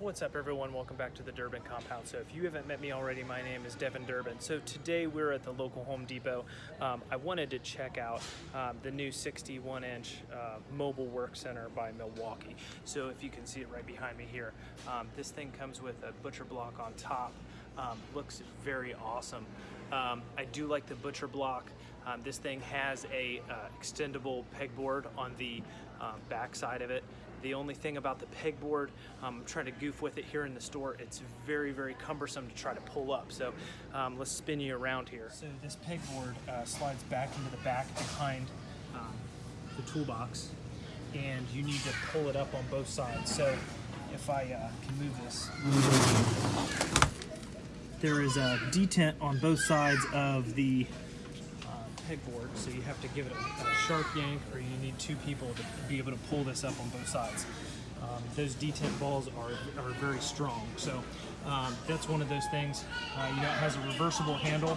What's up everyone, welcome back to the Durbin Compound. So if you haven't met me already, my name is Devin Durbin. So today we're at the local Home Depot. Um, I wanted to check out um, the new 61 inch uh, mobile work center by Milwaukee. So if you can see it right behind me here, um, this thing comes with a butcher block on top. Um, looks very awesome. Um, I do like the butcher block. Um, this thing has a uh, extendable pegboard on the uh, back side of it. The only thing about the pegboard, um, I'm trying to goof with it here in the store, it's very, very cumbersome to try to pull up. So um, let's spin you around here. So this pegboard uh, slides back into the back behind um, the toolbox and you need to pull it up on both sides. So if I uh, can move this, there is a detent on both sides of the pegboard, so you have to give it a, sharp yank or you need two people to be able to pull this up on both sides. Um, those detent balls are, are very strong, so um, that's one of those things. Uh, you know, it has a reversible handle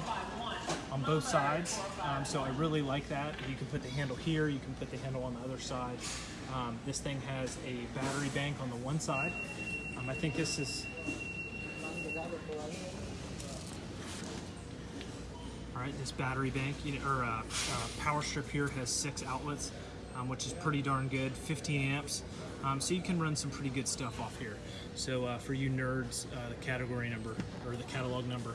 on both sides, um, so I really like that. You can put the handle here, you can put the handle on the other side. Um, this thing has a battery bank on the one side. Um, I think this is right, this battery bank you know, or uh, uh, power strip here has six outlets, um, which is pretty darn good, 15 amps. Um, so you can run some pretty good stuff off here. So uh, for you nerds, uh, the category number or the catalog number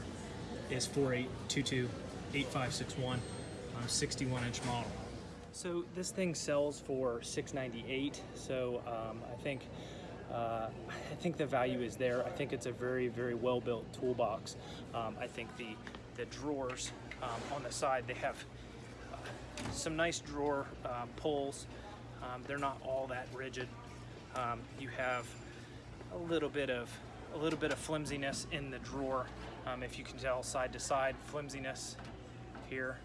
is 4822-8561, 61 inch model. So this thing sells for 698. So um, I think uh, I think the value is there. I think it's a very, very well built toolbox. Um, I think the the drawers um, on the side. They have uh, some nice drawer uh, pulls. Um, they're not all that rigid. Um, you have a little bit of a little bit of flimsiness in the drawer, um, if you can tell side to side flimsiness here.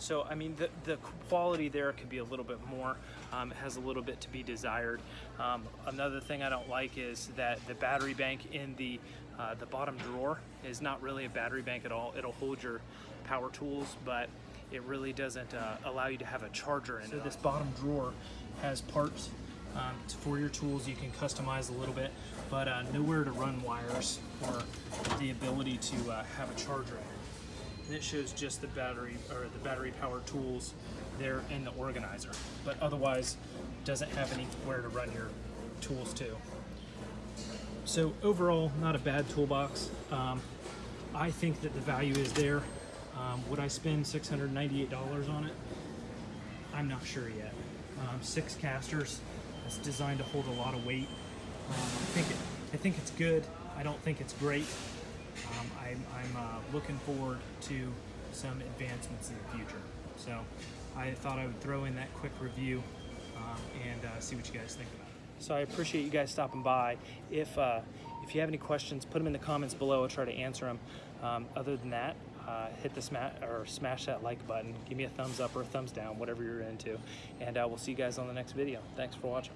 So, I mean, the, the quality there could be a little bit more. Um, it has a little bit to be desired. Um, another thing I don't like is that the battery bank in the, uh, the bottom drawer is not really a battery bank at all. It'll hold your power tools, but it really doesn't uh, allow you to have a charger in so it. So this bottom drawer has parts um, for your tools. You can customize a little bit, but uh, nowhere to run wires or the ability to uh, have a charger in and it shows just the battery or the battery powered tools there in the organizer. But otherwise doesn't have anywhere to run your tools to. So overall not a bad toolbox. Um, I think that the value is there. Um, would I spend $698 on it? I'm not sure yet. Um, six casters it's designed to hold a lot of weight. Um, I think it I think it's good. I don't think it's great um, I'm, I'm uh, looking forward to some advancements in the future. So I thought I would throw in that quick review um, and uh, see what you guys think about it. So I appreciate you guys stopping by. If, uh, if you have any questions, put them in the comments below. I'll try to answer them. Um, other than that, uh, hit the smash or smash that like button. Give me a thumbs up or a thumbs down, whatever you're into. And uh, we'll see you guys on the next video. Thanks for watching.